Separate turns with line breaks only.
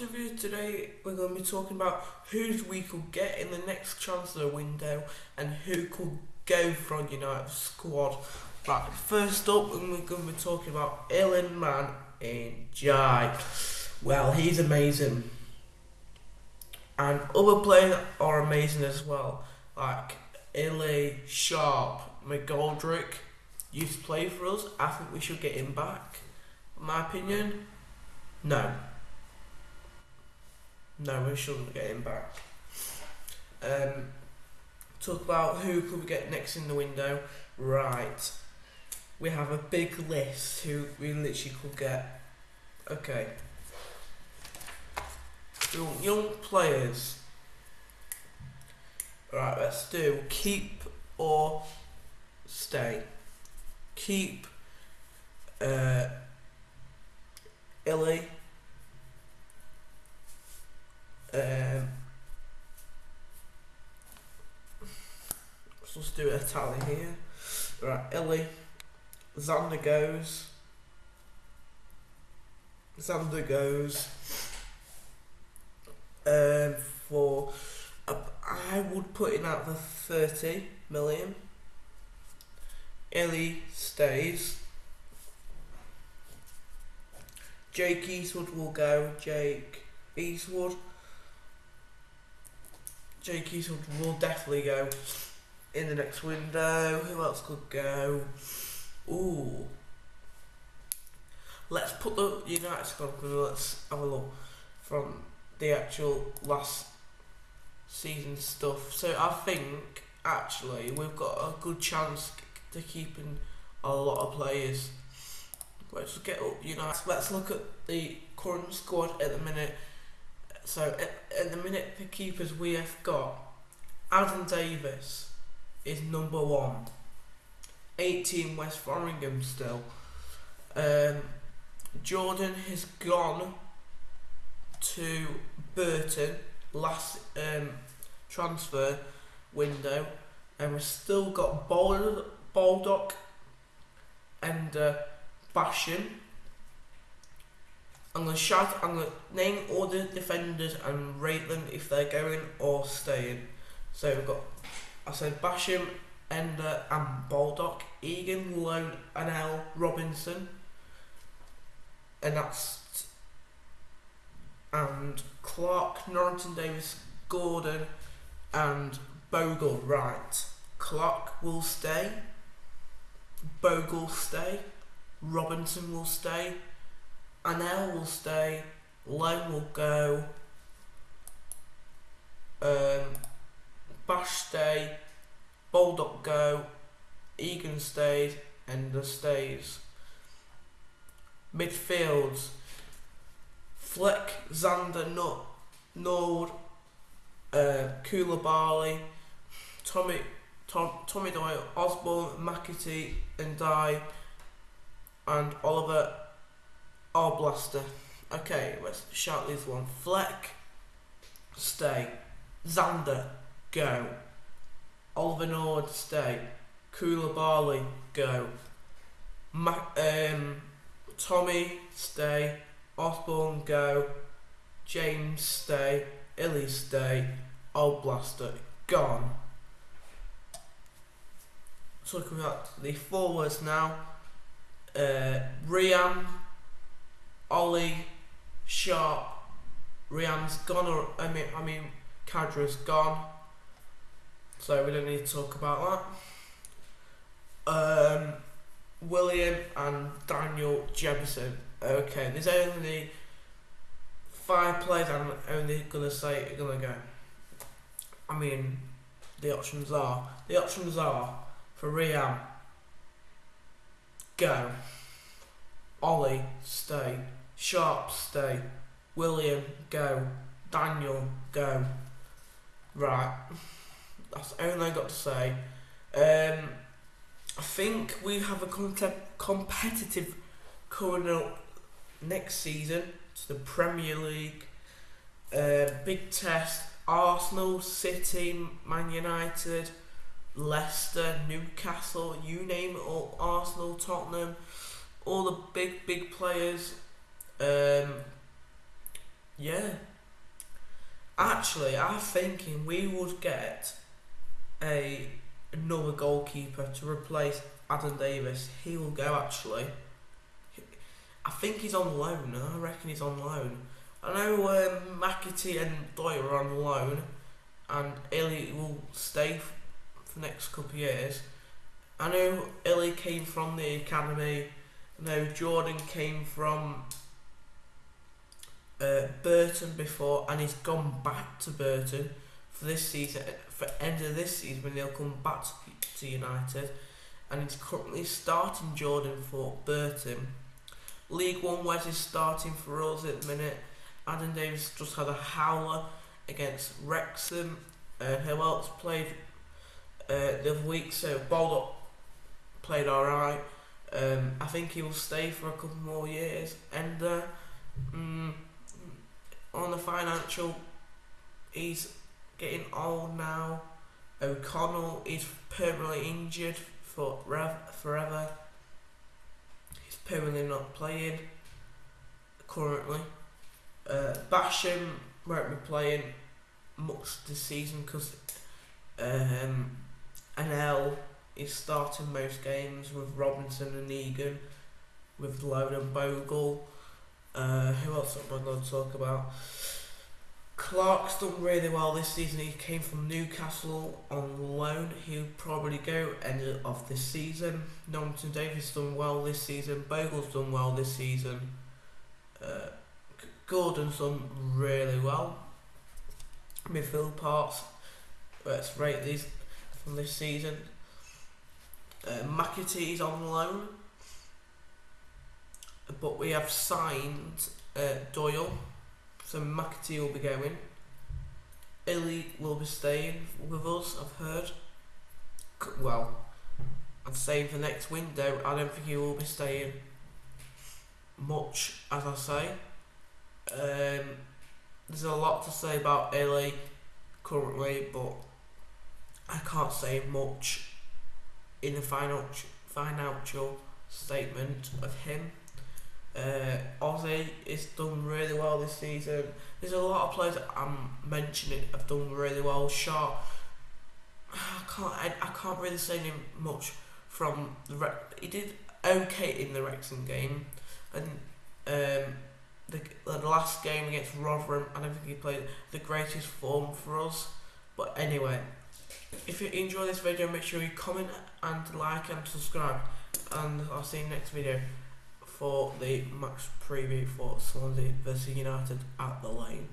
interview today, we're going to be talking about who we could get in the next transfer window and who could go from United squad. Right, first up, we're going to be talking about Iliman Ndiaye. Well, he's amazing. And other players are amazing as well, like Illy, Sharp, McGoldrick used to play for us. I think we should get him back. In my opinion, no. No, we shouldn't get him back. Um, talk about who could we get next in the window. Right. We have a big list who we literally could get. Okay. Young, young players. Right, let's do keep or stay. Keep uh, Illy. Um, let's do a tally here. Right, Illy. Sander goes. Sander goes. Um, for uh, I would put in at the thirty million. Illy stays. Jake Eastwood will go. Jake Eastwood. Jake Eastwood will definitely go in the next window. Who else could go? Ooh. Let's put the United squad. Let's have a look from the actual last season stuff. So I think actually we've got a good chance to keeping a lot of players. Let's get up United. Let's look at the current squad at the minute. So at, at the minute, the keepers we have got Adam Davies is number one. 18 Wes Foderingham still. Um, Jordan has gone to Burton last um, transfer window, and we've still got Bald- Baldock and uh, Basham. I'm gonna shout. I'm gonna name all the defenders and rate them if they're going or staying. So we've got. I said Basham, Enda, and Baldock, Egan, Lone, and L Robinson, and that's and Clark, Norrington-Davies, Gordon, and Bogle. Right, Clark will stay. Bogle stay. Robinson will stay. Anel will stay. Lone will go. Um, Bash stay. Baldock go. Egan stays. Enda stays. Midfields. Fleck, Sander, Nut, Nord, uh, Coulibaly, Tommy, Tom, Tommy Doyle, Osborn, McAtee, and Dye, and Oliver Arblaster. Okay, let's shout this one. Fleck, stay. Sander, go. Oliver Nord, stay. Coulibaly, go. Ma- um, Tommy, stay. Osborn, go. James, stay. Illy, stay. Arblaster, gone. Talking about the forwards now. Uh, Rhian, Ollie, Sharp. Rhian's gone, or I mean, I mean, Cadra's gone. So we don't need to talk about that. Um, William and Daniel Jebbison. Okay, there's only five players I'm only gonna say are gonna go. I mean, the options are the options are for Riam. Go. Ollie, stay. Sharp, stay. William, go. Daniel, go. Right. That's all I got to say. Um, I think we have a contem- competitive coming up next season to the Premier League. Uh, big test. Arsenal, City, Man United, Leicester, Newcastle, you name it all. Arsenal, Tottenham, all the big, big players. Um, Yeah. Actually, I'm thinking we would get a another goalkeeper to replace Adam Davies. He will go actually. I think he's on loan. I reckon he's on loan. I know um, McAtee and Doyle are on loan, and Illy will stay for the next couple of years. I know Illy came from the academy. I know Jordan came from uh, Burton before, and he's gone back to Burton for this season. For end of this season, when they'll come back to, to United, and he's currently starting Jordan for Burton. League One Wes is starting for us at the minute. Adam Davies just had a howler against Wrexham. Uh, who else played uh, the other week? So Baldock played alright. Um, I think he will stay for a couple more years. And uh, mm, on the financial, he's getting old now. O'Connell is permanently injured for forever. He's permanently not playing currently. Uh, Basham won't be playing much this season because um, Anel is starting most games with Robinson and Egan, with Loan and Bogle. Uh, who else am I going to talk about? Clark's done really well this season. He came from Newcastle on loan. He'll probably go end of this season. Norrington-Davies done well this season. Bogle's done well this season. Uh, Gordon's done really well. Midfield parts. Let's rate these from this season. Uh, McAtee's on loan. But we have signed uh, Doyle. So McAtee will be going. Illy will be staying with us, I've heard. Well, I'd say for next window, I don't think he will be staying much, as I say. Um, there's a lot to say about Illy currently, but I can't say much in the final financial statement of him. Uh, Ozzy has done really well this season. There's a lot of players I'm mentioning have done really well. Shaw, I can't I, I can't really say him much from the he did okay in the Wrexham game, and um, the, the last game against Rotherham, I don't think he played the greatest form for us. But anyway, if you enjoy this video, make sure you comment and like and subscribe, and I'll see you next video for the match preview for Swansea versus United at the Lane.